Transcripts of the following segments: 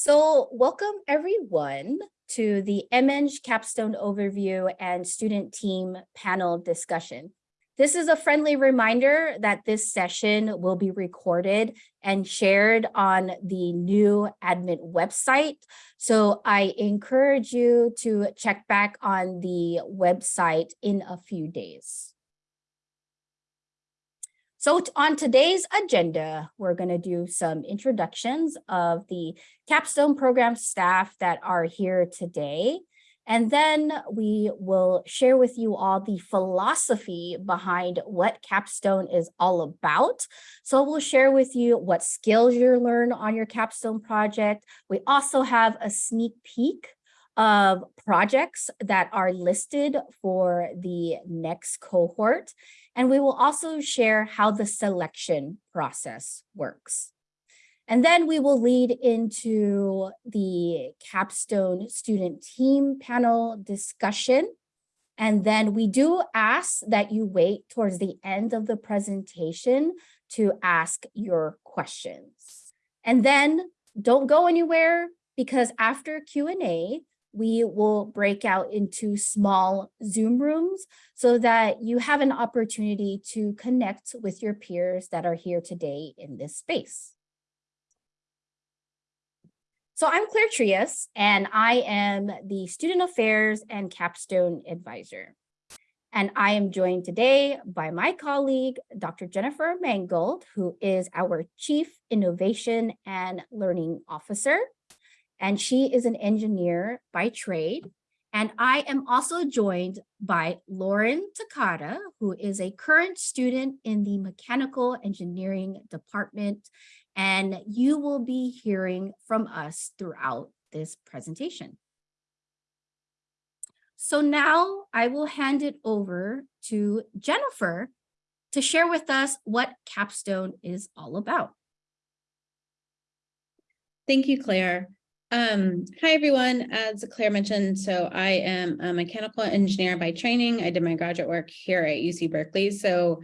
So welcome everyone to the MEng Capstone Overview and Student Team Panel Discussion. This is a friendly reminder that this session will be recorded and shared on the new admin website. So I encourage you to check back on the website in a few days. So on today's agenda, we're going to do some introductions of the capstone program staff that are here today. And then we will share with you all the philosophy behind what capstone is all about. So we'll share with you what skills you learn on your capstone project. We also have a sneak peek of projects that are listed for the next cohort. And we will also share how the selection process works. And then we will lead into the capstone student team panel discussion. And then we do ask that you wait towards the end of the presentation to ask your questions. And then don't go anywhere because after Q&A, we will break out into small Zoom rooms so that you have an opportunity to connect with your peers that are here today in this space. So I'm Claire Trias, and I am the Student Affairs and Capstone Advisor. And I am joined today by my colleague, Dr. Jennifer Mangold, who is our Chief Innovation and Learning Officer. And she is an engineer by trade. And I am also joined by Lauren Takata, who is a current student in the Mechanical Engineering Department and you will be hearing from us throughout this presentation. So now I will hand it over to Jennifer to share with us what Capstone is all about. Thank you, Claire. Um, hi, everyone. As Claire mentioned, so I am a mechanical engineer by training. I did my graduate work here at UC Berkeley. So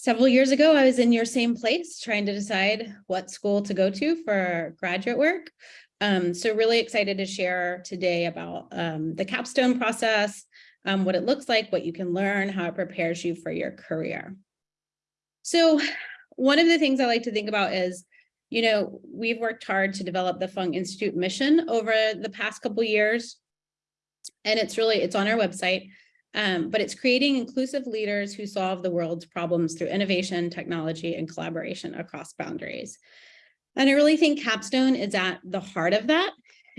Several years ago, I was in your same place trying to decide what school to go to for graduate work. Um, so really excited to share today about um, the capstone process, um, what it looks like, what you can learn, how it prepares you for your career. So one of the things I like to think about is, you know, we've worked hard to develop the Fung Institute mission over the past couple years. And it's really, it's on our website. Um, but it's creating inclusive leaders who solve the world's problems through innovation, technology, and collaboration across boundaries. And I really think Capstone is at the heart of that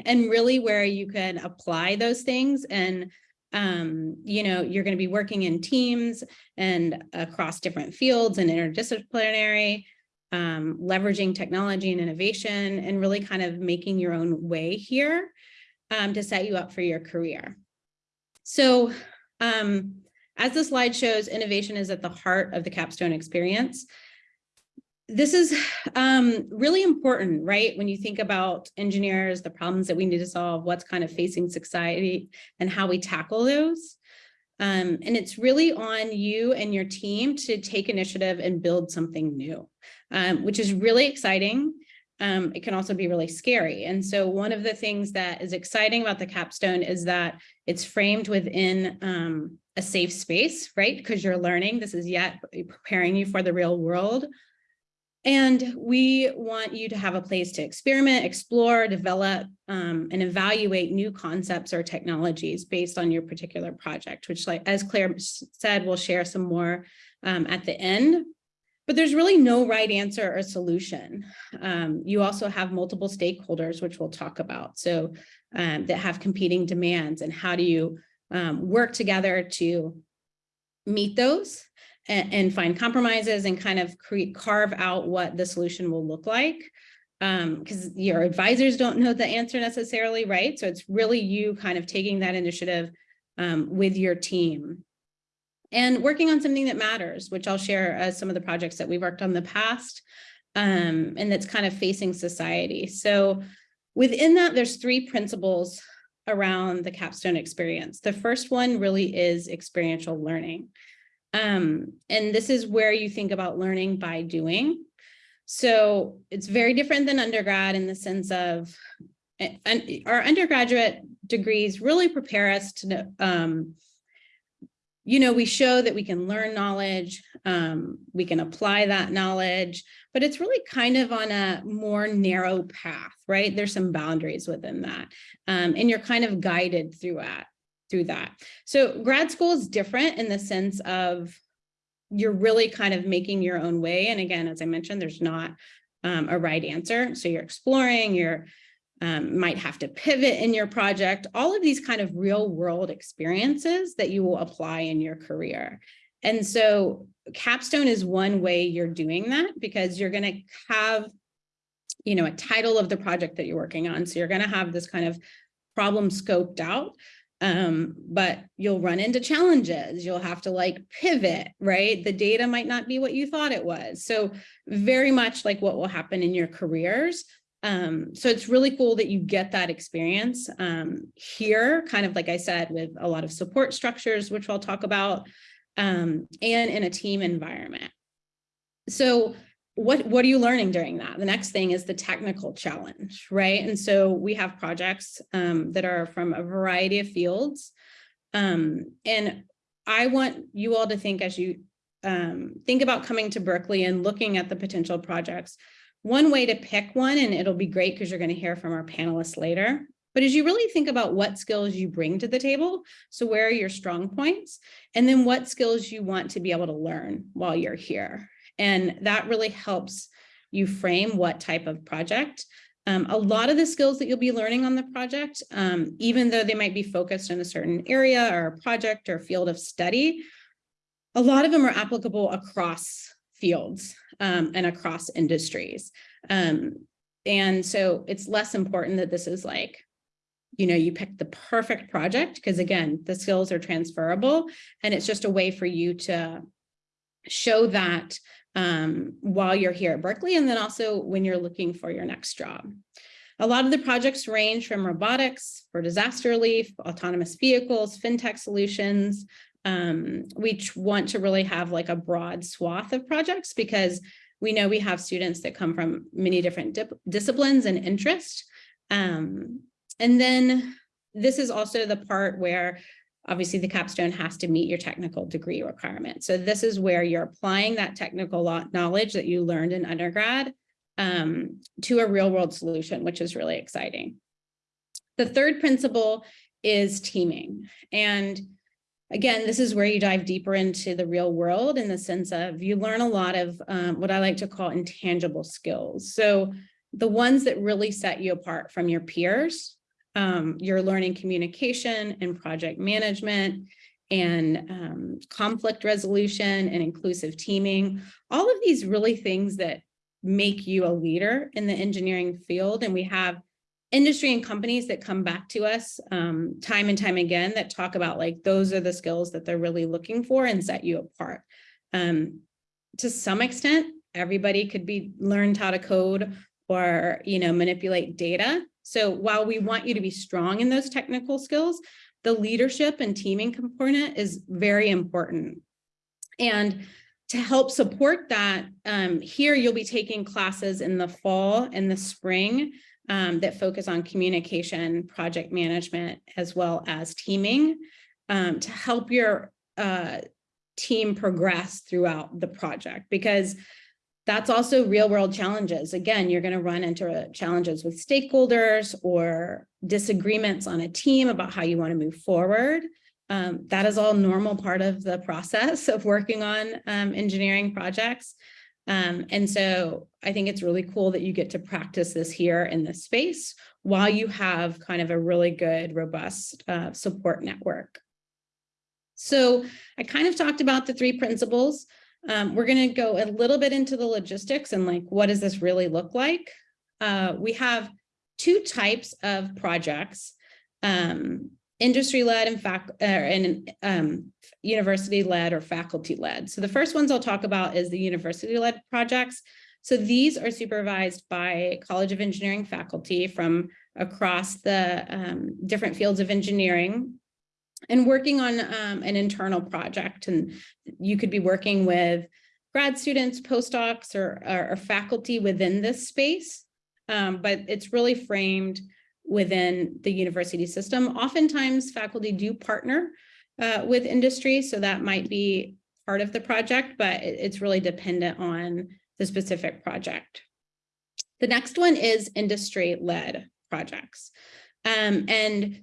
and really where you can apply those things and um, you know, you're going to be working in teams and across different fields and interdisciplinary, um, leveraging technology and innovation and really kind of making your own way here um, to set you up for your career. So um, as the slide shows, innovation is at the heart of the capstone experience. This is um, really important, right? When you think about engineers, the problems that we need to solve, what's kind of facing society and how we tackle those. Um, and it's really on you and your team to take initiative and build something new, um, which is really exciting um, it can also be really scary. And so one of the things that is exciting about the capstone is that it's framed within um, a safe space, right? Because you're learning, this is yet preparing you for the real world. And we want you to have a place to experiment, explore, develop, um, and evaluate new concepts or technologies based on your particular project, which like as Claire said, we'll share some more um, at the end. But there's really no right answer or solution. Um, you also have multiple stakeholders, which we'll talk about, so um, that have competing demands and how do you um, work together to meet those and, and, find compromises and kind of create carve out what the solution will look like because um, your advisors don't know the answer necessarily, right? So it's really you kind of taking that initiative um, with your team and working on something that matters, which I'll share as some of the projects that we've worked on in the past, um, and that's kind of facing society. So within that, there's three principles around the capstone experience. The first one really is experiential learning. Um, and this is where you think about learning by doing. So it's very different than undergrad in the sense of and our undergraduate degrees really prepare us to um, you know, we show that we can learn knowledge, um, we can apply that knowledge, but it's really kind of on a more narrow path, right? There's some boundaries within that. Um, and you're kind of guided through that, through that. So grad school is different in the sense of you're really kind of making your own way. And again, as I mentioned, there's not um, a right answer. So you're exploring, you're um, might have to pivot in your project, all of these kind of real world experiences that you will apply in your career. And so capstone is one way you're doing that because you're going to have, you know, a title of the project that you're working on. So you're going to have this kind of problem scoped out um but you'll run into challenges you'll have to like pivot right the data might not be what you thought it was so very much like what will happen in your careers um so it's really cool that you get that experience um here kind of like i said with a lot of support structures which i'll talk about um and in a team environment. So what what are you learning during that? The next thing is the technical challenge right? And so we have projects um, that are from a variety of fields um, and i want you all to think as you um, think about coming to berkeley and looking at the potential projects one way to pick one and it'll be great because you're going to hear from our panelists later. But as you really think about what skills you bring to the table so where are your strong points? And then what skills you want to be able to learn while you're here. And that really helps you frame what type of project. Um, a lot of the skills that you'll be learning on the project, um, even though they might be focused in a certain area or a project or field of study, a lot of them are applicable across fields um, and across industries. Um, and so it's less important that this is like, you know, you pick the perfect project because again, the skills are transferable and it's just a way for you to show that um, while you're here at Berkeley, and then also when you're looking for your next job. A lot of the projects range from robotics for disaster relief, autonomous vehicles, fintech solutions. Um, we want to really have like a broad swath of projects because we know we have students that come from many different disciplines and interest. Um, and then this is also the part where obviously the capstone has to meet your technical degree requirement. So this is where you're applying that technical knowledge that you learned in undergrad um, to a real world solution, which is really exciting. The third principle is teaming. And again, this is where you dive deeper into the real world in the sense of you learn a lot of um, what I like to call intangible skills. So the ones that really set you apart from your peers um, you're learning communication and project management and um, conflict resolution and inclusive teaming, all of these really things that make you a leader in the engineering field. And we have industry and companies that come back to us um, time and time again that talk about like, those are the skills that they're really looking for and set you apart. Um, to some extent, everybody could be learned how to code or, you know, manipulate data. So while we want you to be strong in those technical skills, the leadership and teaming component is very important. And to help support that, um, here you'll be taking classes in the fall and the spring um, that focus on communication, project management, as well as teaming um, to help your uh, team progress throughout the project. Because that's also real world challenges. Again, you're going to run into challenges with stakeholders or disagreements on a team about how you want to move forward. Um, that is all normal part of the process of working on um, engineering projects. Um, and so I think it's really cool that you get to practice this here in this space while you have kind of a really good, robust uh, support network. So I kind of talked about the three principles. Um, we're going to go a little bit into the logistics and like, what does this really look like? Uh, we have two types of projects, um, industry-led and, fac uh, and um, university-led or faculty-led. So the first ones I'll talk about is the university-led projects. So these are supervised by College of Engineering faculty from across the um, different fields of engineering and working on um, an internal project. And you could be working with grad students, postdocs, or, or, or faculty within this space. Um, but it's really framed within the university system. Oftentimes faculty do partner uh, with industry, so that might be part of the project, but it's really dependent on the specific project. The next one is industry-led projects. Um, and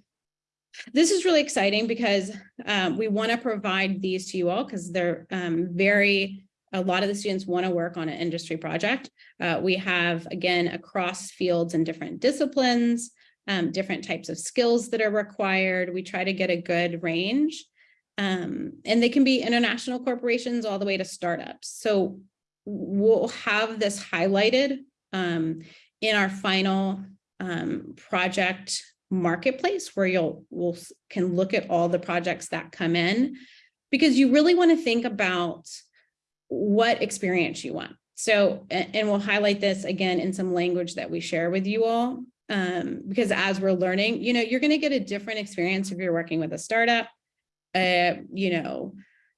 this is really exciting because um, we want to provide these to you all because they're um, very, a lot of the students want to work on an industry project. Uh, we have, again, across fields and different disciplines, um, different types of skills that are required. We try to get a good range. Um, and they can be international corporations all the way to startups. So we'll have this highlighted um, in our final um, project marketplace where you'll will can look at all the projects that come in because you really want to think about what experience you want. So, and we'll highlight this again in some language that we share with you all um, because as we're learning, you know, you're going to get a different experience if you're working with a startup, uh, you know,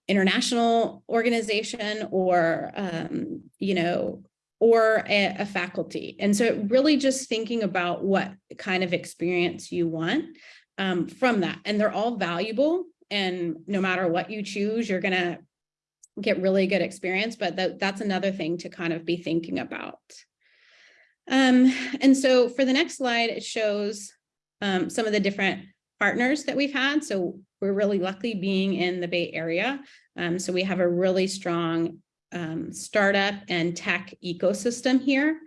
international organization or, um, you know, or a, a faculty. And so really just thinking about what kind of experience you want um, from that. And they're all valuable. And no matter what you choose, you're going to get really good experience. But that, that's another thing to kind of be thinking about. Um, and so for the next slide, it shows um, some of the different partners that we've had. So we're really lucky being in the Bay Area. Um, so we have a really strong um, startup and tech ecosystem here.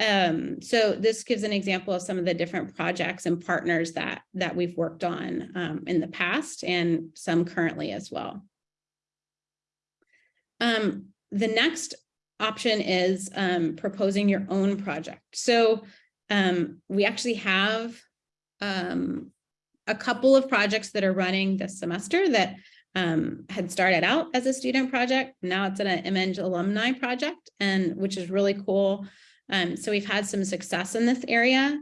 Um, so this gives an example of some of the different projects and partners that, that we've worked on um, in the past and some currently as well. The next option is um, proposing your own project. So um, we actually have um, a couple of projects that are running this semester that um, had started out as a student project. Now it's an MEng alumni project, and which is really cool. Um, so we've had some success in this area.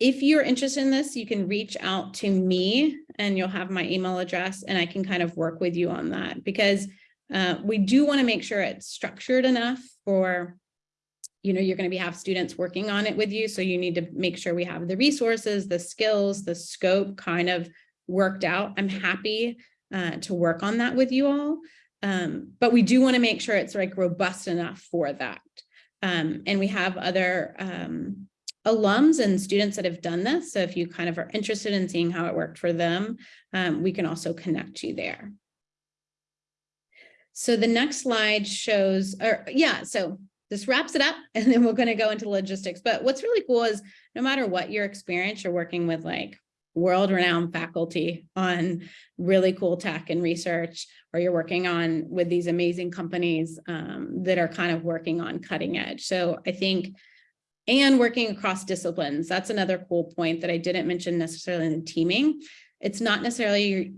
If you're interested in this, you can reach out to me and you'll have my email address and I can kind of work with you on that because uh, we do want to make sure it's structured enough for, you know, you're going to be have students working on it with you. So you need to make sure we have the resources, the skills, the scope kind of worked out. I'm happy uh, to work on that with you all. Um, but we do want to make sure it's like robust enough for that. Um, and we have other um, alums and students that have done this. So if you kind of are interested in seeing how it worked for them, um, we can also connect you there. So the next slide shows, or yeah, so this wraps it up and then we're going to go into logistics. But what's really cool is no matter what your experience, you're working with like world-renowned faculty on really cool tech and research, or you're working on with these amazing companies um, that are kind of working on cutting edge. So I think, and working across disciplines, that's another cool point that I didn't mention necessarily in the teaming. It's not necessarily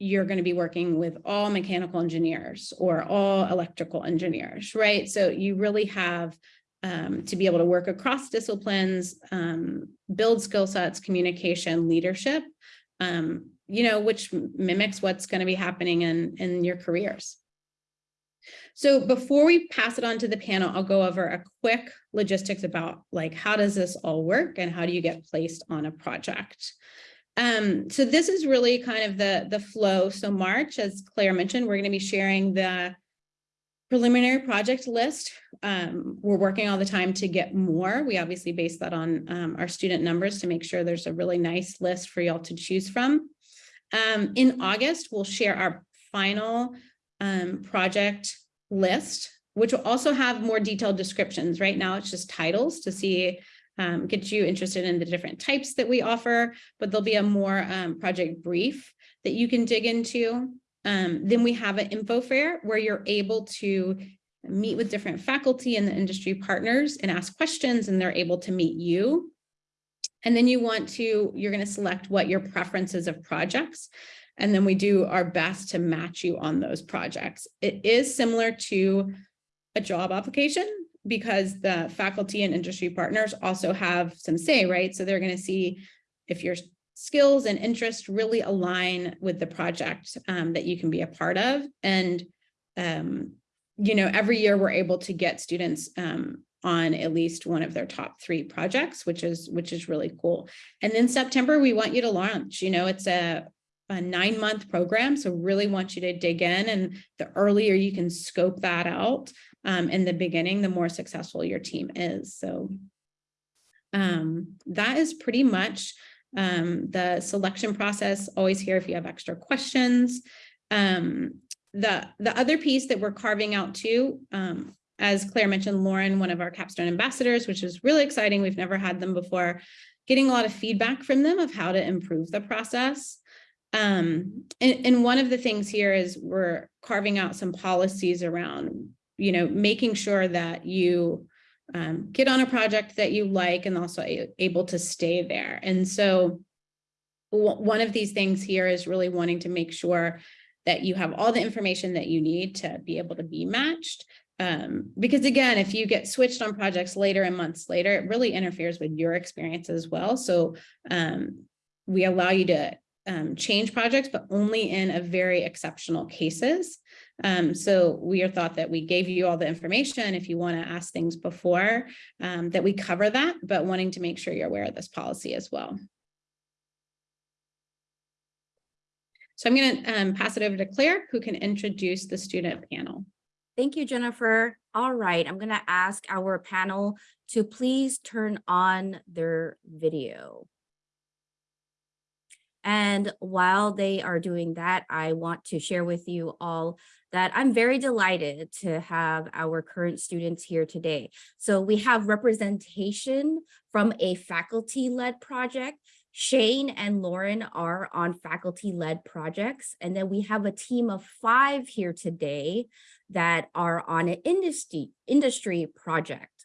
you're, going to be working with all mechanical engineers or all electrical engineers, right? So you really have um, to be able to work across disciplines, um, build skill sets, communication, leadership, um, you know, which mimics what's going to be happening in, in your careers. So before we pass it on to the panel, I'll go over a quick logistics about like, how does this all work and how do you get placed on a project? Um, so this is really kind of the, the flow. So March, as Claire mentioned, we're going to be sharing the preliminary project list. Um, we're working all the time to get more. We obviously base that on um, our student numbers to make sure there's a really nice list for y'all to choose from. Um, in August, we'll share our final um, project list, which will also have more detailed descriptions. Right now, it's just titles to see, um, get you interested in the different types that we offer, but there'll be a more um, project brief that you can dig into. Um, then we have an info fair where you're able to meet with different faculty and the industry partners and ask questions and they're able to meet you. And then you want to, you're going to select what your preferences of projects. And then we do our best to match you on those projects. It is similar to a job application because the faculty and industry partners also have some say, right? So they're going to see if you're skills and interests really align with the project um, that you can be a part of. And, um, you know, every year we're able to get students um, on at least one of their top three projects, which is which is really cool. And then September, we want you to launch. You know, it's a a nine month program. So really want you to dig in and the earlier you can scope that out um, in the beginning, the more successful your team is. So um, that is pretty much um, the selection process. Always here if you have extra questions. Um, the, the other piece that we're carving out too, um, as Claire mentioned, Lauren, one of our capstone ambassadors, which is really exciting. We've never had them before, getting a lot of feedback from them of how to improve the process. Um, and, and one of the things here is we're carving out some policies around, you know, making sure that you um, get on a project that you like and also able to stay there. And so one of these things here is really wanting to make sure that you have all the information that you need to be able to be matched. Um, because again, if you get switched on projects later and months later, it really interferes with your experience as well. So um, we allow you to um, change projects, but only in a very exceptional cases. Um, so we are thought that we gave you all the information if you want to ask things before um, that we cover that, but wanting to make sure you're aware of this policy as well. So I'm going to um, pass it over to Claire, who can introduce the student panel. Thank you, Jennifer. All right, I'm gonna ask our panel to please turn on their video. And while they are doing that, I want to share with you all that I'm very delighted to have our current students here today. So we have representation from a faculty-led project. Shane and Lauren are on faculty-led projects. And then we have a team of five here today that are on an industry, industry project.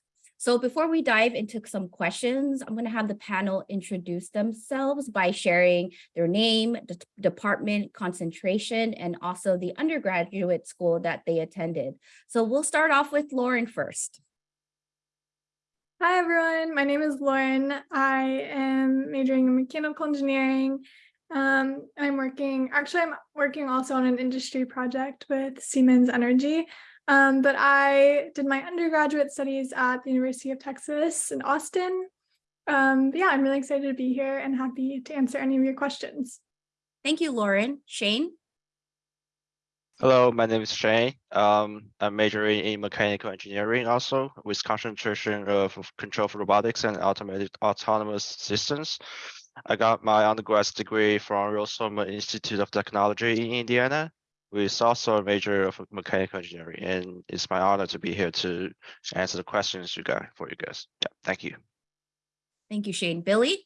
So before we dive into some questions, I'm going to have the panel introduce themselves by sharing their name, the department, concentration, and also the undergraduate school that they attended. So we'll start off with Lauren first. Hi everyone, my name is Lauren. I am majoring in mechanical engineering. Um, I'm working, actually I'm working also on an industry project with Siemens Energy. Um, but I did my undergraduate studies at the University of Texas in Austin. Um, but yeah, I'm really excited to be here and happy to answer any of your questions. Thank you, Lauren. Shane? Hello, my name is Shane. Um, I'm majoring in mechanical engineering also with concentration of control for robotics and automated autonomous systems. I got my undergraduate degree from Rose-Hulman Institute of Technology in Indiana with also a major of mechanical engineering. And it's my honor to be here to answer the questions you got for you guys. Yeah, thank you. Thank you, Shane. Billy?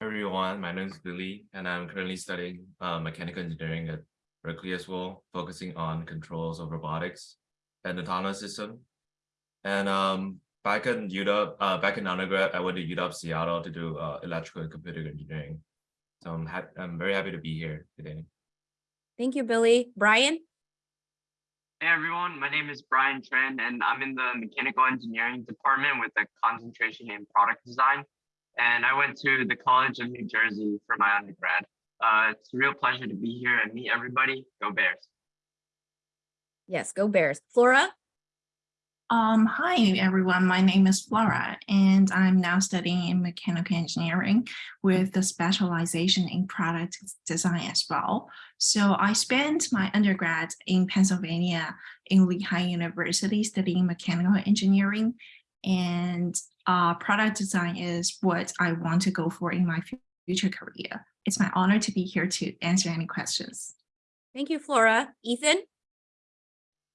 everyone, my name is Billy, and I'm currently studying uh, mechanical engineering at Berkeley as well, focusing on controls of robotics and autonomous system. And um, back in UW, uh, back in undergrad, I went to UW Seattle to do uh, electrical and computer engineering. So I'm happy. I'm very happy to be here today. Thank you, Billy. Brian? Hey everyone, my name is Brian Tran and I'm in the mechanical engineering department with a concentration in product design. And I went to the College of New Jersey for my undergrad. Uh, it's a real pleasure to be here and meet everybody. Go Bears. Yes, go Bears. Flora? Um, hi everyone, my name is Flora and I'm now studying in mechanical engineering with the specialization in product design as well. So I spent my undergrad in Pennsylvania in Lehigh University studying mechanical engineering and uh, product design is what I want to go for in my future career. It's my honor to be here to answer any questions. Thank you, Flora. Ethan?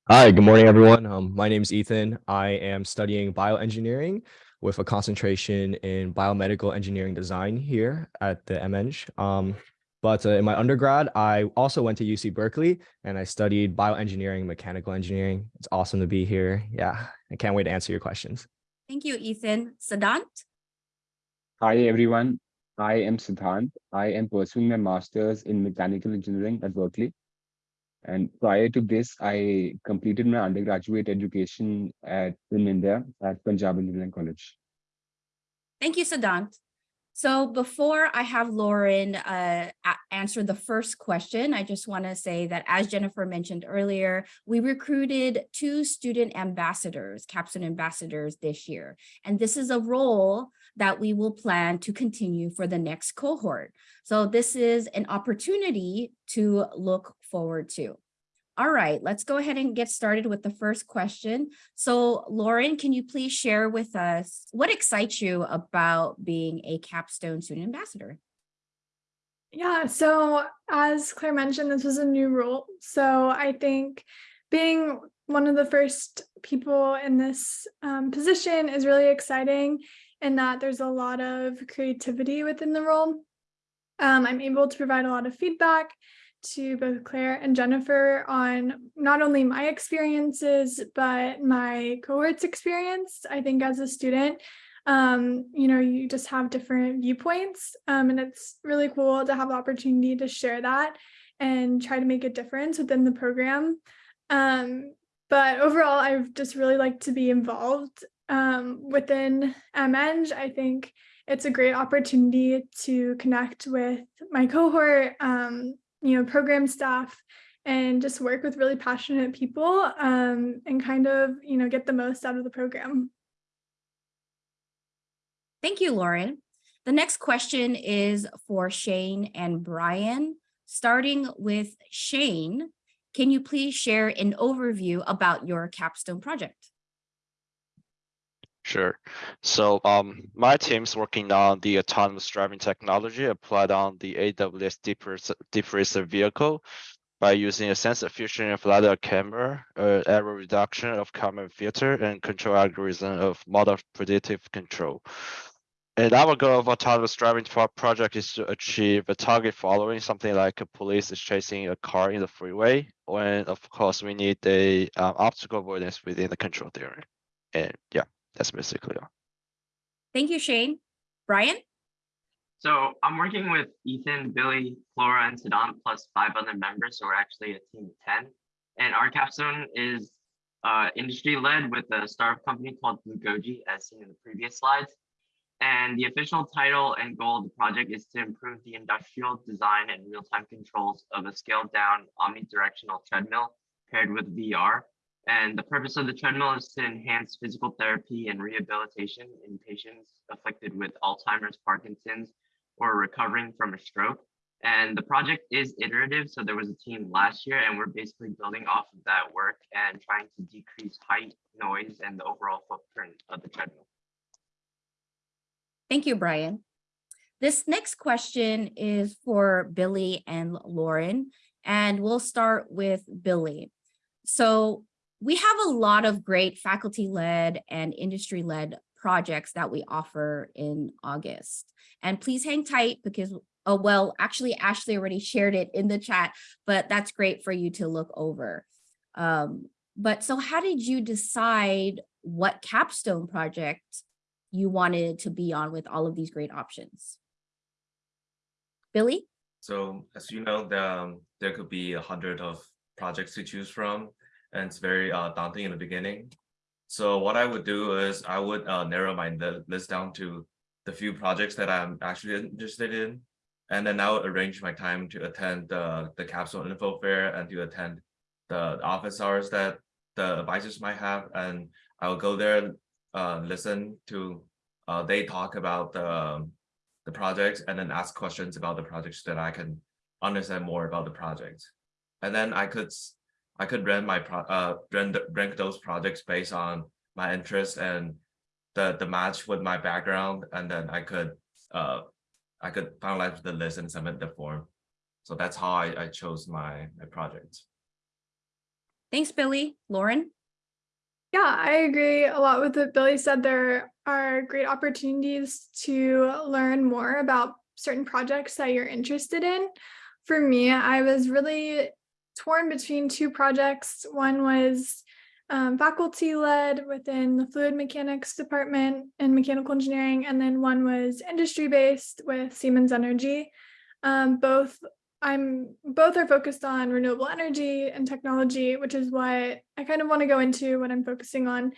Hi, good morning, everyone. Um, my name is Ethan. I am studying bioengineering with a concentration in biomedical engineering design here at the MEng. Um, but uh, in my undergrad, I also went to UC Berkeley and I studied bioengineering, mechanical engineering. It's awesome to be here. Yeah, I can't wait to answer your questions. Thank you, Ethan. Sadant? Hi, everyone. I am Siddhant. I am pursuing my master's in mechanical engineering at Berkeley. And prior to this, I completed my undergraduate education at in India at Punjab Engineering College. Thank you, Sadant. So before I have Lauren uh, answer the first question, I just want to say that as Jennifer mentioned earlier, we recruited two student ambassadors, capstone ambassadors this year. And this is a role that we will plan to continue for the next cohort. So this is an opportunity to look forward to. All right, let's go ahead and get started with the first question. So Lauren, can you please share with us what excites you about being a capstone student ambassador? Yeah, so as Claire mentioned, this was a new role. So I think being one of the first people in this um, position is really exciting in that there's a lot of creativity within the role. Um, I'm able to provide a lot of feedback to both Claire and Jennifer on not only my experiences, but my cohort's experience. I think as a student, um, you know, you just have different viewpoints. Um, and it's really cool to have the opportunity to share that and try to make a difference within the program. Um, but overall, I've just really like to be involved um, within MEng. I think it's a great opportunity to connect with my cohort, um, you know, program staff, and just work with really passionate people um, and kind of, you know, get the most out of the program. Thank you, Lauren. The next question is for Shane and Brian. Starting with Shane, can you please share an overview about your capstone project? Sure. So um, my team's working on the autonomous driving technology applied on the AWS deep Racer- vehicle by using a sensor fusion of LiDAR camera, uh, error reduction of Kalman filter, and control algorithm of model predictive control. And our goal of autonomous driving pro- project is to achieve a target following something like a police is chasing a car in the freeway, when of course we need a um, obstacle avoidance within the control theory. And yeah, that's basically all. Thank you, Shane. Brian? So I'm working with Ethan, Billy, Flora, and Siddhant, plus five other members. So we're actually a team of 10. And our capstone is uh, industry led with a startup company called Blugoji, as seen in the previous slides. And the official title and goal of the project is to improve the industrial design and real-time controls of a scaled down omnidirectional treadmill paired with VR. And the purpose of the treadmill is to enhance physical therapy and rehabilitation in patients afflicted with Alzheimer's, Parkinson's, or recovering from a stroke. And the project is iterative. So there was a team last year, and we're basically building off of that work and trying to decrease height, noise, and the overall footprint of the treadmill. Thank you, Brian. This next question is for Billy and Lauren, and we'll start with Billy. So we have a lot of great faculty-led and industry-led projects that we offer in August. And please hang tight because, oh, well, actually Ashley already shared it in the chat, but that's great for you to look over. Um, but so how did you decide what capstone project you wanted to be on with all of these great options? Billy? So as you know, the, um, there could be a hundred of projects to choose from, and it's very uh, daunting in the beginning. So what I would do is I would uh, narrow my list down to the few projects that I'm actually interested in, and then I would arrange my time to attend the the capsule info fair and to attend the office hours that the advisors might have, and I will go there, uh, listen to uh, they talk about the the projects and then ask questions about the projects that I can understand more about the project. And then I could I could rank my pro uh rank, rank those projects based on my interest and the the match with my background, and then I could uh I could finalize the list and submit the form. So that's how I, I chose my my project. Thanks, Billy. Lauren? Yeah, I agree a lot with what Billy said. There are great opportunities to learn more about certain projects that you're interested in. For me, I was really torn between two projects. One was um, faculty led within the fluid mechanics department in mechanical engineering, and then one was industry based with Siemens Energy. Um, both I'm both are focused on renewable energy and technology, which is what I kind of want to go into what I'm focusing on.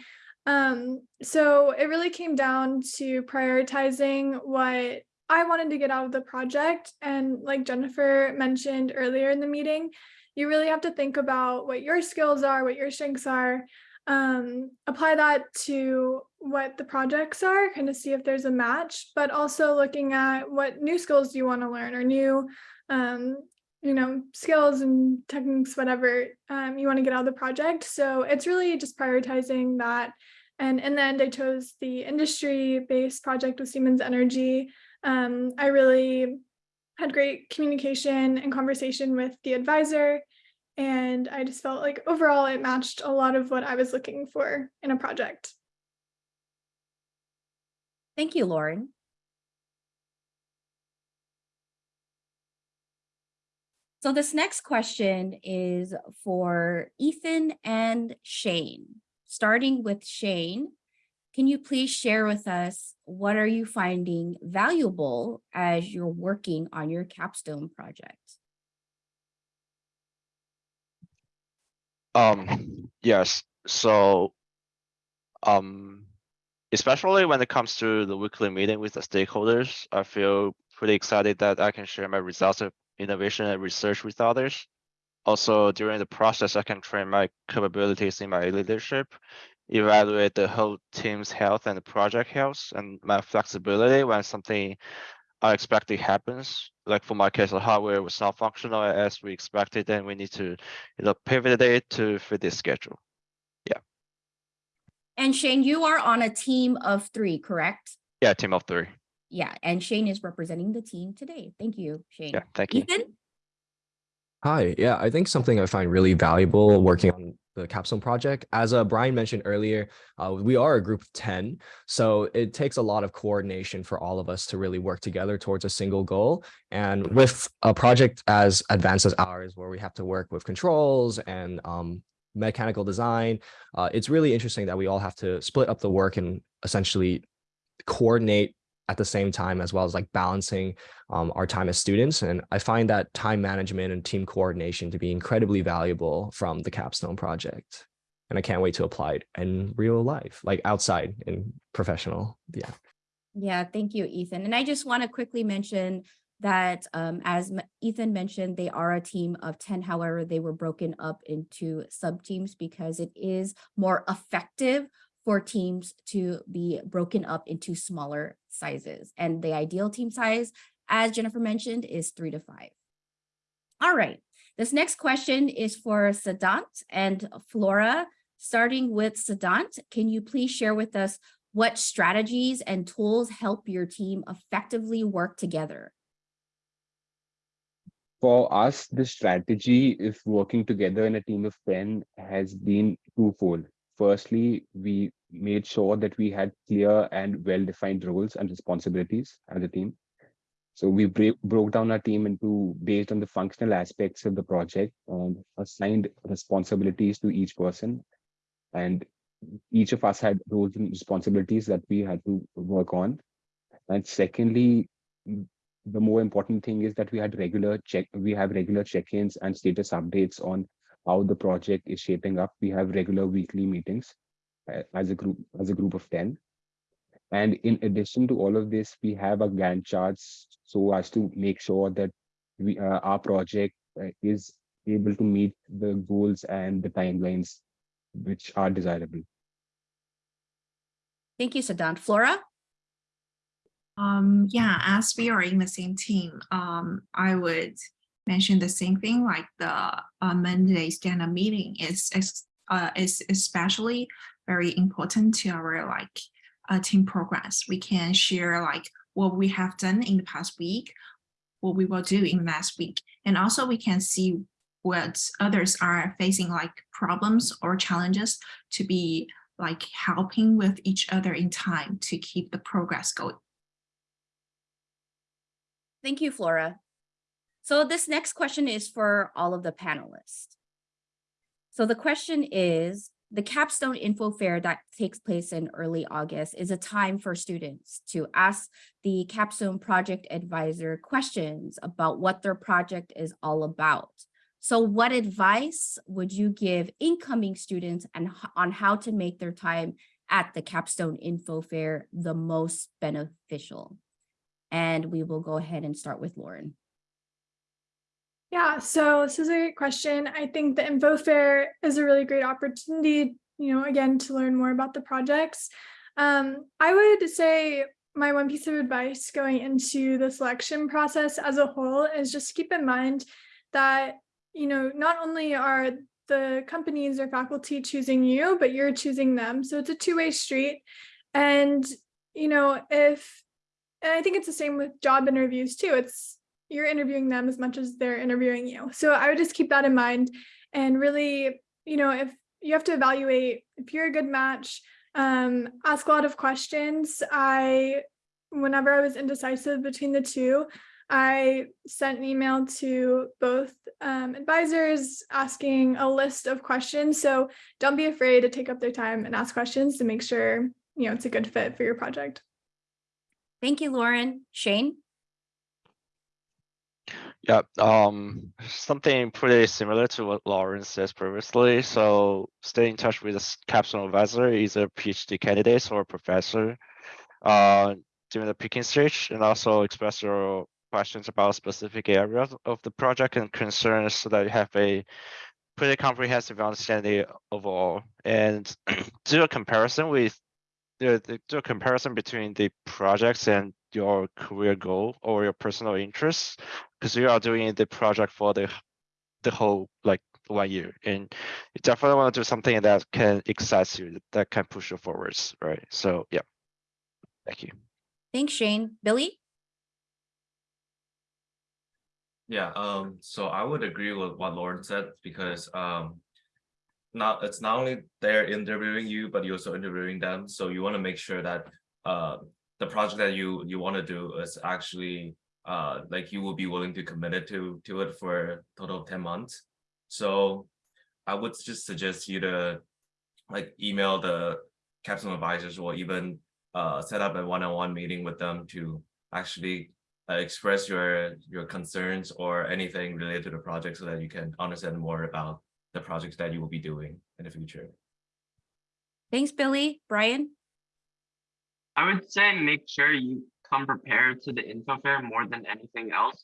Um, so it really came down to prioritizing what I wanted to get out of the project. And like Jennifer mentioned earlier in the meeting, you really have to think about what your skills are, what your strengths are, um, apply that to what the projects are, kind of see if there's a match, but also looking at what new skills do you want to learn or new, um, you know, skills and techniques, whatever um, you want to get out of the project. So it's really just prioritizing that. And in the end, I chose the industry-based project with Siemens Energy. Um, I really had great communication and conversation with the advisor. And I just felt like overall it matched a lot of what I was looking for in a project. Thank you, Lauren. So this next question is for Ethan and Shane. Starting with Shane, can you please share with us what are you finding valuable as you're working on your capstone project? Um, yes, so um, especially when it comes to the weekly meeting with the stakeholders, I feel pretty excited that I can share my results of innovation and research with others. Also, during the process, I can train my capabilities in my leadership, evaluate the whole team's health and the project health, and my flexibility when something unexpected happens. Like for my case, the hardware was not functional as we expected, and we need to, you know, pivot it to fit this schedule. Yeah. And Shane, you are on a team of three, correct? Yeah, team of three. Yeah, and Shane is representing the team today. Thank you, Shane. Yeah, thank you. Ethan? Hi, yeah, I think something I find really valuable working on the capstone project, as uh, Brian mentioned earlier, uh, we are a group of 10, so it takes a lot of coordination for all of us to really work together towards a single goal. And with a project as advanced as ours, where we have to work with controls and um, mechanical design, uh, it's really interesting that we all have to split up the work and essentially coordinate at the same time, as well as like balancing um, our time as students. And I find that time management and team coordination to be incredibly valuable from the capstone project. And I can't wait to apply it in real life, like outside in professional. Yeah. Yeah, thank you, Ethan. And I just want to quickly mention that um, as Ethan mentioned, they are a team of 10. However, they were broken up into sub teams because it is more effective for teams to be broken up into smaller sizes. And the ideal team size, as Jennifer mentioned, is three to five. All right, this next question is for Sadant and Flora. Starting with Sadant, can you please share with us what strategies and tools help your team effectively work together? For us, the strategy if working together in a team of 10 has been twofold. Firstly, we made sure that we had clear and well-defined roles and responsibilities as a team. So we break, broke down our team into based on the functional aspects of the project and assigned responsibilities to each person. And each of us had roles and responsibilities that we had to work on. And secondly, the more important thing is that we had regular check, we have regular check-ins and status updates on how the project is shaping up. We have regular weekly meetings as a group, as a group of 10. And in addition to all of this, we have a Gantt charts so as to make sure that we uh, our project uh, is able to meet the goals and the timelines which are desirable. Thank you, Sadant. Flora? Um, yeah, as we are in the same team, um, I would mention the same thing, like the uh, Monday stand-up meeting is, is, uh, is especially very important to our like uh, team progress. We can share like what we have done in the past week, what we will do in next week. And also we can see what others are facing like problems or challenges to be like helping with each other in time to keep the progress going. Thank you, Flora. So this next question is for all of the panelists. So the question is, the capstone info fair that takes place in early August is a time for students to ask the capstone project advisor questions about what their project is all about. So what advice would you give incoming students and on how to make their time at the capstone info fair the most beneficial? And we will go ahead and start with Lauren. Yeah, so this is a great question. I think the info fair is a really great opportunity, you know, again, to learn more about the projects. Um, I would say my one piece of advice going into the selection process as a whole is just keep in mind that, you know, not only are the companies or faculty choosing you, but you're choosing them. So it's a two-way street. And, you know, if, and I think it's the same with job interviews too. It's you're interviewing them as much as they're interviewing you. So I would just keep that in mind and really, you know, if you have to evaluate if you're a good match, um, ask a lot of questions. I, whenever I was indecisive between the two, I sent an email to both um, advisors asking a list of questions. So don't be afraid to take up their time and ask questions to make sure, you know, it's a good fit for your project. Thank you, Lauren. Shane? Yeah, um, something pretty similar to what Lauren says previously. So stay in touch with a capstone advisor, either PhD candidates or professor, uh, during the picking stage, and also express your questions about specific areas of the project and concerns so that you have a pretty comprehensive understanding overall. And do a comparison with the do a comparison between the projects and your career goal or your personal interests because you are doing the project for the the whole like one year and you definitely want to do something that can excite you that can push you forwards right so yeah thank you Thanks, Shane. Billy? Yeah, um, so I would agree with what Lauren said because um. Not, it's not only they're interviewing you, but you're also interviewing them, so you want to make sure that uh the project that you you want to do is actually uh like you will be willing to commit it to to it for total of 10 months. So I would just suggest you to like email the capstone advisors or even uh set up a one-on-one meeting with them to actually uh, express your your concerns or anything related to the project so that you can understand more about the projects that you will be doing in the future. Thanks, Billy. Brian? I would say make sure you come prepared to the info fair more than anything else.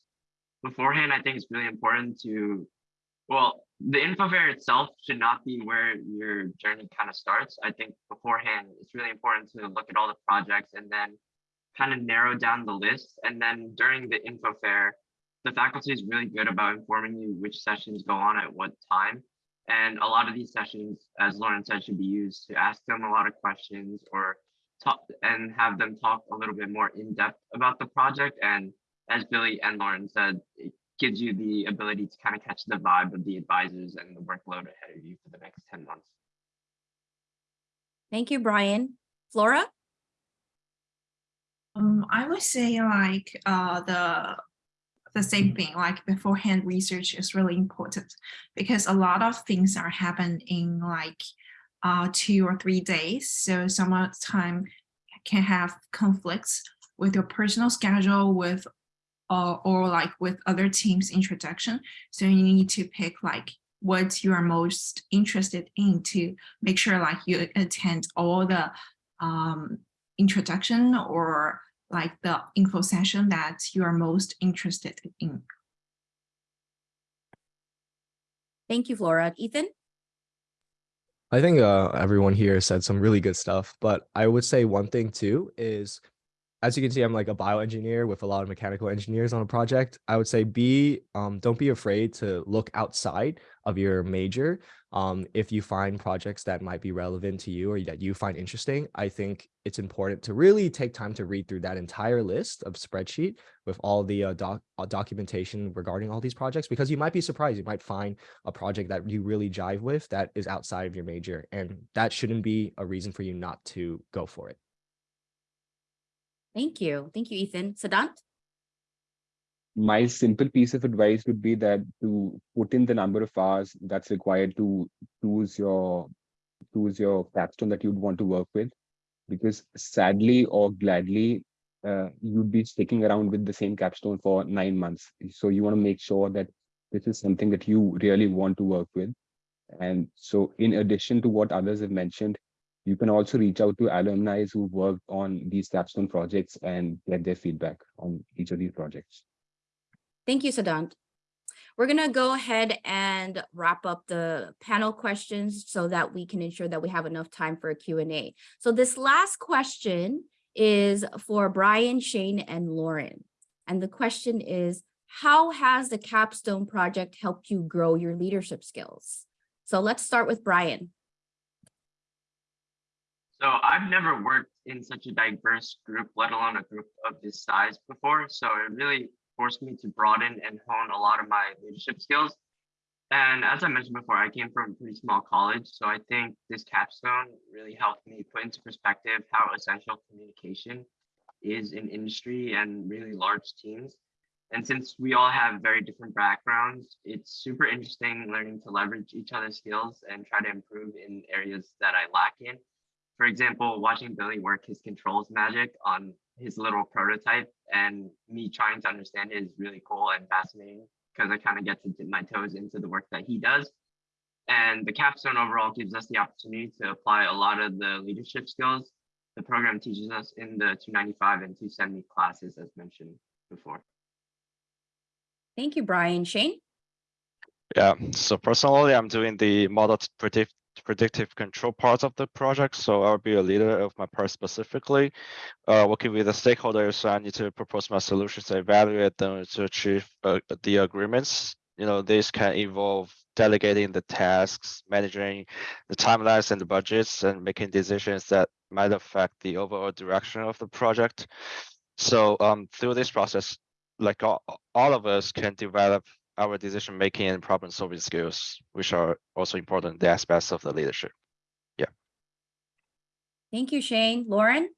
Beforehand, I think it's really important to, well, the info fair itself should not be where your journey kind of starts. I think beforehand, it's really important to look at all the projects and then kind of narrow down the list. And then during the info fair, the faculty is really good about informing you which sessions go on at what time. And a lot of these sessions, as Lauren said, should be used to ask them a lot of questions or talk and have them talk a little bit more in depth about the project. And as Billy and Lauren said, it gives you the ability to kind of catch the vibe of the advisors and the workload ahead of you for the next 10 months. Thank you, Brian. Flora? Um, I would say like uh the the same thing, like beforehand research is really important because a lot of things are happen in like uh two or three days. So some time can have conflicts with your personal schedule with uh, or like with other teams introduction. So you need to pick like what you are most interested in to make sure like you attend all the um introduction or like the info session that you are most interested in. Thank you, Flora. Ethan? I think uh, everyone here said some really good stuff, but I would say one thing too is, as you can see, I'm like a bioengineer with a lot of mechanical engineers on a project. I would say be, um, don't be afraid to look outside of your major. Um, if you find projects that might be relevant to you or that you find interesting, I think it's important to really take time to read through that entire list of spreadsheet with all the uh, doc uh, documentation regarding all these projects, because you might be surprised. You might find a project that you really jive with that is outside of your major, and that shouldn't be a reason for you not to go for it. Thank you. Thank you, Ethan. Siddhant? My simple piece of advice would be that to put in the number of hours that's required to choose your choose your capstone that you'd want to work with. Because sadly or gladly uh, you'd be sticking around with the same capstone for nine months. So you want to make sure that this is something that you really want to work with. And so in addition to what others have mentioned You can also reach out to alumni who worked on these capstone projects and get their feedback on each of these projects. Thank you, Siddhant. We're gonna go ahead and wrap up the panel questions so that we can ensure that we have enough time for a Q&A. So this last question is for Brian, Shane, and Lauren. And the question is, how has the capstone project helped you grow your leadership skills? So let's start with Brian. So I've never worked in such a diverse group, let alone a group of this size before. So it really forced me to broaden and hone a lot of my leadership skills. And as I mentioned before, I came from a pretty small college. So I think this capstone really helped me put into perspective how essential communication is in industry and really large teams. And since we all have very different backgrounds, it's super interesting learning to leverage each other's skills and try to improve in areas that I lack in. For example, watching Billy work his controls magic on his little prototype and me trying to understand it is really cool and fascinating because I kind of get to dip my toes into the work that he does. And the capstone overall gives us the opportunity to apply a lot of the leadership skills the program teaches us in the 295 and 270 classes as mentioned before. Thank you, Brian. Shane? Yeah, so personally, I'm doing the model t- predict predictive control parts of the project. So I'll be a leader of my part specifically, uh, working with the stakeholders. So I need to propose my solutions, evaluate them to achieve uh, the agreements. You know, this can involve delegating the tasks, managing the timelines and the budgets, and making decisions that might affect the overall direction of the project. So um, through this process, like all, all of us can develop our decision making and problem solving skills, which are also important the aspects of the leadership. Yeah. Thank you, Shane. Lauren?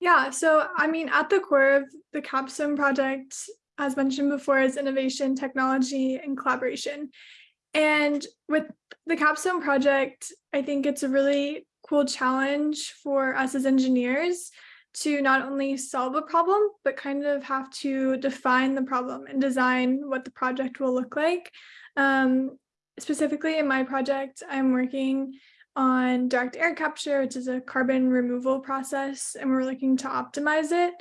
Yeah, so I mean, at the core of the Capstone project, as mentioned before, is innovation, technology, and collaboration. And with the Capstone project, I think it's a really cool challenge for us as engineers to not only solve a problem, but kind of have to define the problem and design what the project will look like. Um, specifically in my project, I'm working on direct air capture, which is a carbon removal process, and we're looking to optimize it.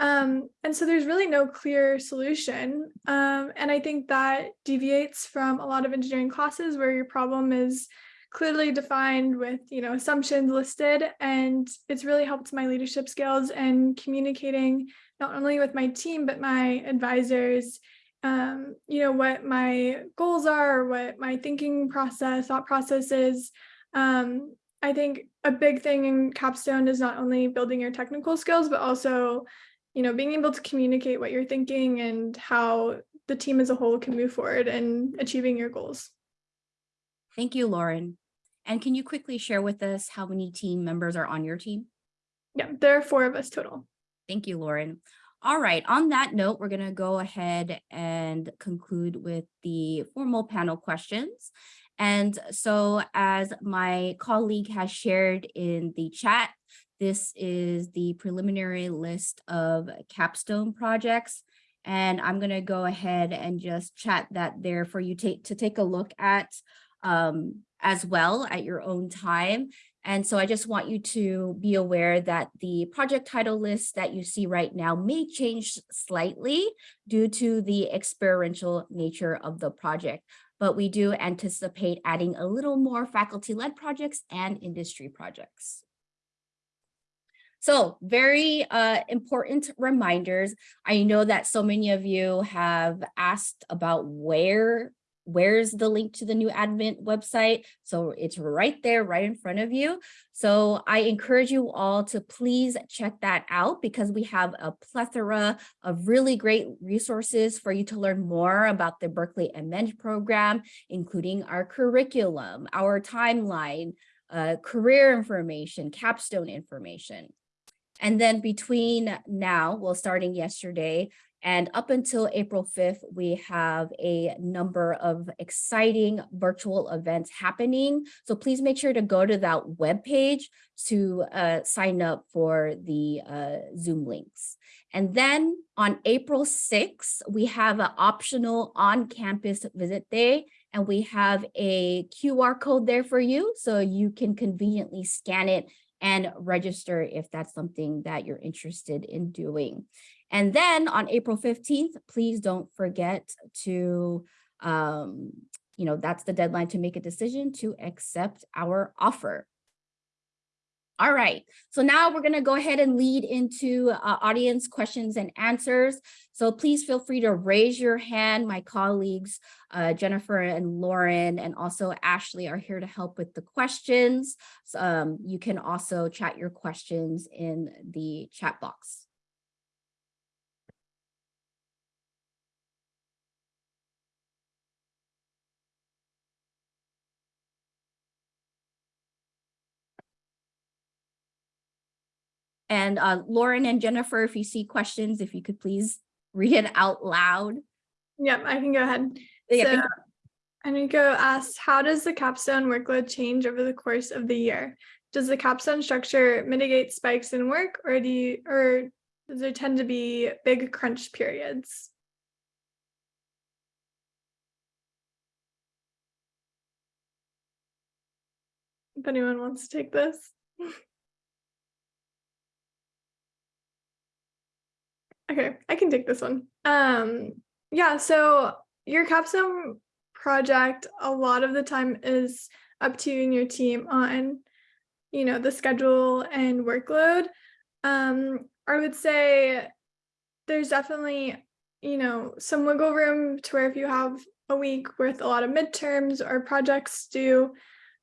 Um, and so there's really no clear solution. Um, and I think that deviates from a lot of engineering classes where your problem is clearly defined with you know assumptions listed and it's really helped my leadership skills and communicating not only with my team but my advisors um, you know what my goals are what my thinking process thought process is um, i think a big thing in capstone is not only building your technical skills but also you know being able to communicate what you're thinking and how the team as a whole can move forward and achieving your goals Thank you, Lauren. And can you quickly share with us how many team members are on your team? yeah there are four of us total Thank you, Lauren. All right, on that note, we're going to go ahead and conclude with the formal panel questions. And so as my colleague has shared in the chat, this is the preliminary list of capstone projects. And I'm going to go ahead and just chat that there for you take to take a look at um, as well at your own time. And so I just want you to be aware that the project title list that you see right now may change slightly due to the experiential nature of the project. But we do anticipate adding a little more faculty-led projects and industry projects. So very uh, important reminders. I know that so many of you have asked about where where's the link to the new Advent website? So it's right there, right in front of you. So I encourage you all to please check that out because we have a plethora of really great resources for you to learn more about the Berkeley MEng program, including our curriculum, our timeline, uh, career information, capstone information. And then between now, well, starting yesterday, and up until April 5th, we have a number of exciting virtual events happening. So please make sure to go to that webpage to uh, sign up for the uh, Zoom links. And then on April 6th, we have an optional on-campus visit day and we have a QR code there for you so you can conveniently scan it and register if that's something that you're interested in doing. And then on April 15th, please don't forget to, um, you know, that's the deadline to make a decision to accept our offer. All right, so now we're gonna go ahead and lead into uh, audience questions and answers. So please feel free to raise your hand. My colleagues, uh, Jennifer and Lauren, and also Ashley are here to help with the questions. So, um, you can also chat your questions in the chat box. And uh, Lauren and Jennifer, if you see questions, if you could please read it out loud. Yep, I can go ahead. Yeah, So Enrico asks, how does the capstone workload change over the course of the year? Does the capstone structure mitigate spikes in work or do you, or does there tend to be big crunch periods? If anyone wants to take this. Okay, I can take this one. Um, yeah, so your capstone project a lot of the time is up to you and your team on, you know, the schedule and workload. Um, I would say there's definitely, you know, some wiggle room to where if you have a week with a lot of midterms or projects due,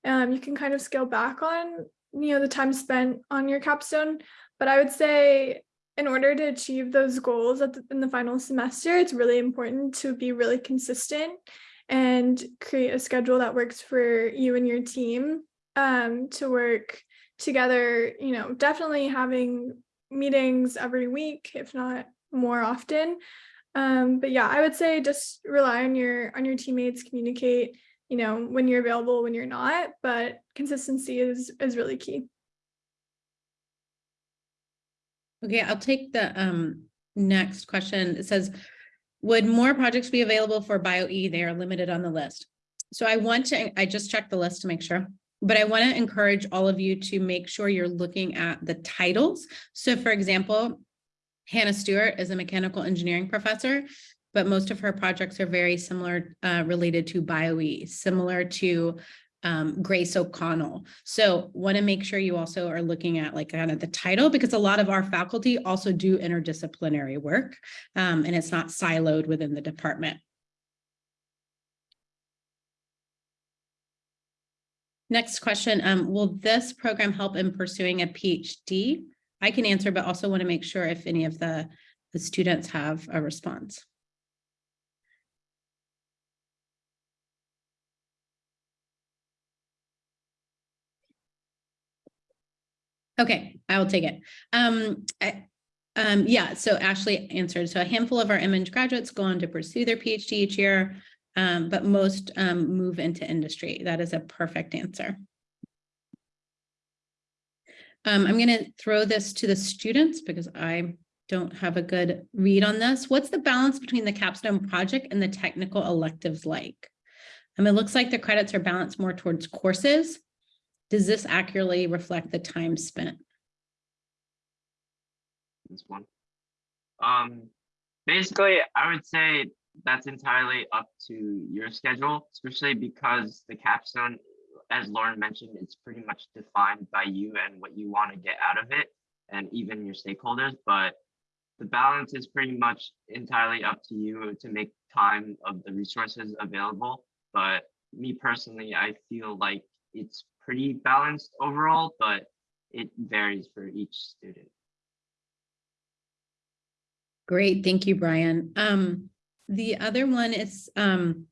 um, you can kind of scale back on, you know, the time spent on your capstone. But I would say in order to achieve those goals the, in the final semester, it's really important to be really consistent and create a schedule that works for you and your team um, to work together, you know, definitely having meetings every week, if not more often. Um, but yeah, I would say just rely on your on your teammates, communicate, you know, when you're available, when you're not, but consistency is is really key. Okay, I'll take the um next question. It says, would more projects be available for BioE? They are limited on the list. So I want to, I just checked the list to make sure, but I want to encourage all of you to make sure you're looking at the titles. So for example, Hannah Stuart is a mechanical engineering professor, but most of her projects are very similar uh, related to BioE, similar to um, Grace O'Connell. So want to make sure you also are looking at like kind of the title because a lot of our faculty also do interdisciplinary work um, and it's not siloed within the department. Next question, um, will this program help in pursuing a PhD? I can answer, but also want to make sure if any of the, the students have a response. Okay, I will take it. Um, I, um, yeah, so Ashley answered. So a handful of our MEng graduates go on to pursue their PhD each year, um, but most um, move into industry. That is a perfect answer. Um, I'm going to throw this to the students because I don't have a good read on this. What's the balance between the capstone project and the technical electives like? Um, it looks like the credits are balanced more towards courses. Does this accurately reflect the time spent? this one. Um, basically, I would say that's entirely up to your schedule, especially because the capstone, as Lauren mentioned, it's pretty much defined by you and what you want to get out of it, and even your stakeholders. But the balance is pretty much entirely up to you to make time of the resources available. But me personally, I feel like it's pretty balanced overall, but it varies for each student. Great, thank you, Brian. Um, the other one is, um,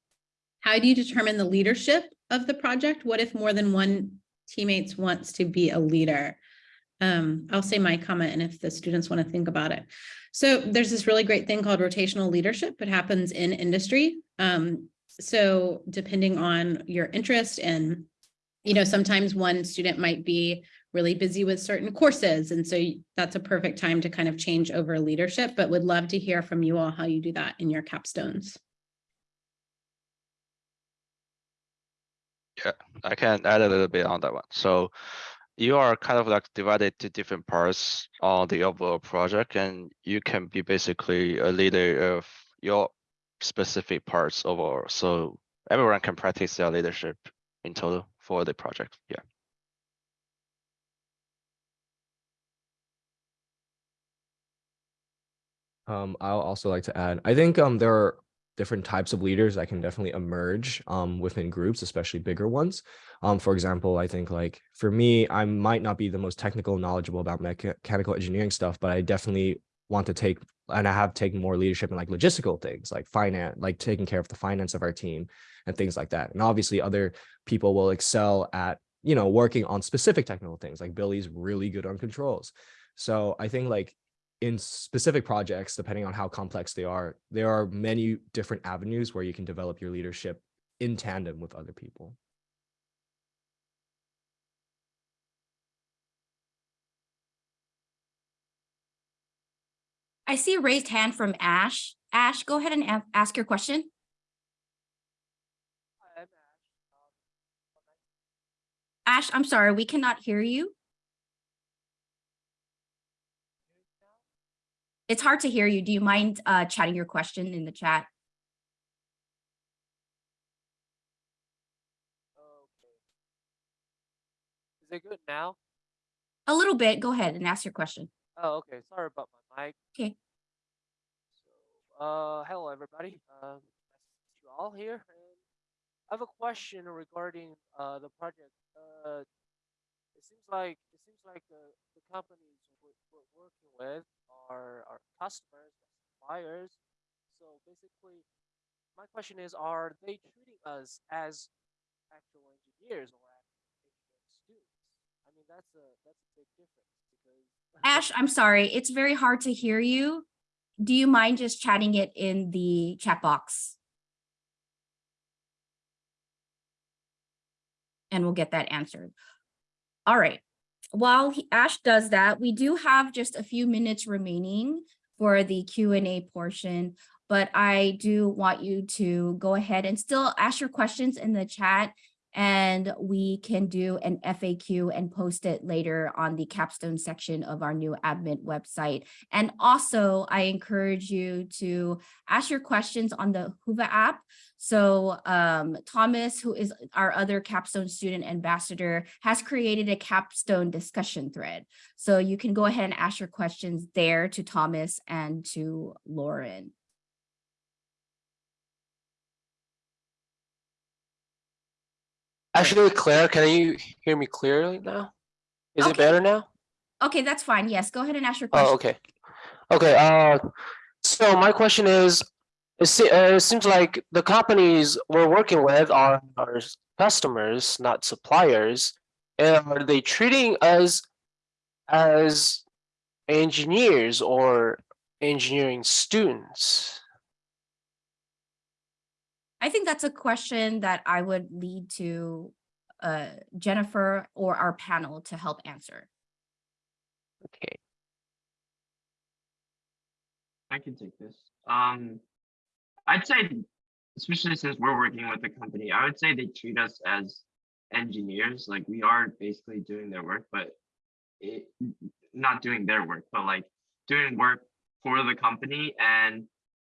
how do you determine the leadership of the project? What if more than one teammates wants to be a leader? Um, I'll say my comment and if the students want to think about it. So there's this really great thing called rotational leadership. It happens in industry. Um, so depending on your interest and, you know, sometimes one student might be really busy with certain courses. And so that's a perfect time to kind of change over leadership, but would love to hear from you all how you do that in your capstones. Yeah, I can add a little bit on that one. So you are kind of like divided to different parts on the overall project and you can be basically a leader of your specific parts overall. So everyone can practice their leadership in total for the project. Yeah. Um, I'll also like to add, I think um there are different types of leaders that can definitely emerge um within groups, especially bigger ones. Um, for example, I think like for me, I might not be the most technical knowledgeable about mechanical engineering stuff, but I definitely want to take and I have taken more leadership in like logistical things like finance, like taking care of the finance of our team and things like that. And obviously other people will excel at, you know, working on specific technical things like Billy's really good on controls. So I think like in specific projects, depending on how complex they are, there are many different avenues where you can develop your leadership in tandem with other people. I see a raised hand from Ash. Ash, go ahead and ask your question. Ash, I'm sorry, we cannot hear you. It's hard to hear you. Do you mind uh, chatting your question in the chat? Okay. Is it good now? A little bit. Go ahead and ask your question. Oh, okay. Sorry about my Okay. So, uh, hello everybody. Um, nice to see you all here. And I have a question regarding uh the project. Uh, it seems like it seems like the the companies we're, we're working with are our customers, suppliers. So basically, my question is: Are they treating us as actual engineers or as engineering students? I mean, that's a that's a big difference because Ash, I'm sorry. It's very hard to hear you. Do you mind just chatting it in the chat box? And we'll get that answered. All right. While Ash does that, we do have just a few minutes remaining for the Q and A portion, but I do want you to go ahead and still ask your questions in the chat and we can do an FAQ and post it later on the capstone section of our new admin website. And also I encourage you to ask your questions on the Huva app. So um, Thomas, who is our other capstone student ambassador, has created a capstone discussion thread. So you can go ahead and ask your questions there to Thomas and to Lauren. Actually, Claire, can you hear me clearly now? Is it better now? Okay, that's fine. Yes, go ahead and ask your question. Oh, okay. Okay, uh, so my question is, it se- uh, it seems like the companies we're working with are our customers, not suppliers. And are they treating us as engineers or engineering students? I think that's a question that I would lead to uh, Jennifer or our panel to help answer. Okay. I can take this. Um, I'd say, especially since we're working with the company, I would say they treat us as engineers. Like we are basically doing their work, but it, not doing their work, but like doing work for the company. And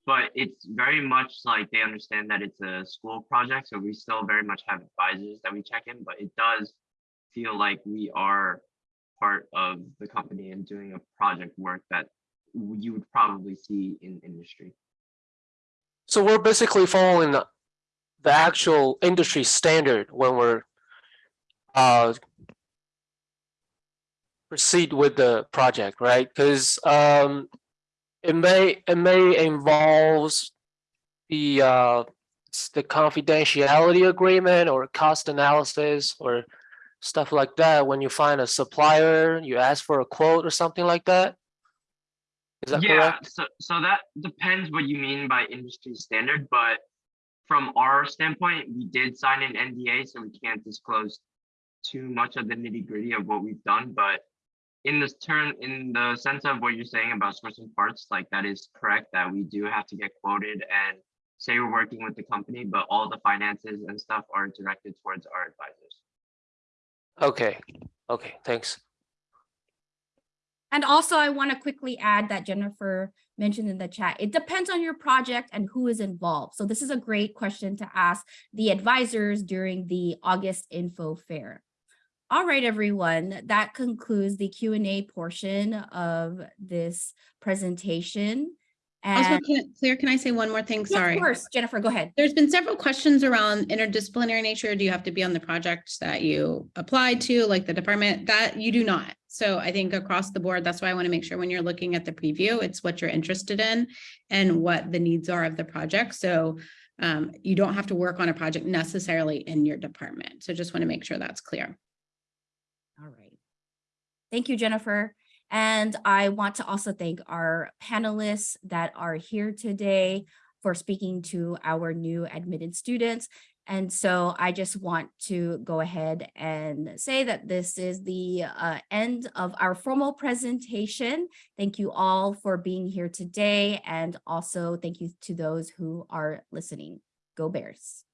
but it's very much like they understand that it's a school project, so we still very much have advisors that we check in. But it does feel like we are part of the company and doing a project work that you would probably see in industry. So we're basically following the, the actual industry standard when we're uh proceed with the project, right? Because um it may it may involves the uh the confidentiality agreement or cost analysis or stuff like that. When you find a supplier, you ask for a quote or something like that. Is that yeah, correct? so so that depends what you mean by industry standard, but from our standpoint, we did sign an NDA, so we can't disclose too much of the nitty gritty of what we've done. But in this turn, in the sense of what you're saying about sourcing parts, like that is correct that we do have to get quoted and say we're working with the company, but all the finances and stuff are directed towards our advisors. Okay, okay, thanks. And also I want to quickly add that Jennifer mentioned in the chat, it depends on your project and who is involved. So this is a great question to ask the advisors during the August info fair. All right, everyone, that concludes the Q and A portion of this presentation. Also, And can, Claire, can I say one more thing? Yeah, Sorry. of course, Jennifer, go ahead. There's been several questions around interdisciplinary nature. Do you have to be on the project that you applied to, like the department? That you do not. So I think across the board, that's why I want to make sure when you're looking at the preview, it's what you're interested in and what the needs are of the project. So um, you don't have to work on a project necessarily in your department. So just want to make sure that's clear. Thank you, Jennifer. And I want to also thank our panelists that are here today for speaking to our new admitted students. And so I just want to go ahead and say that this is the uh, end of our formal presentation. Thank you all for being here today. And also thank you to those who are listening. Go Bears.